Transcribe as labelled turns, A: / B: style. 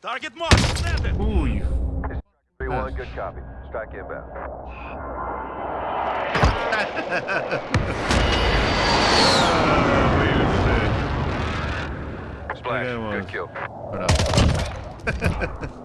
A: Target marked. Landed.
B: Uy.
C: 3-1, good copy. Strike inbound. Splash, good kill.
B: Bravo.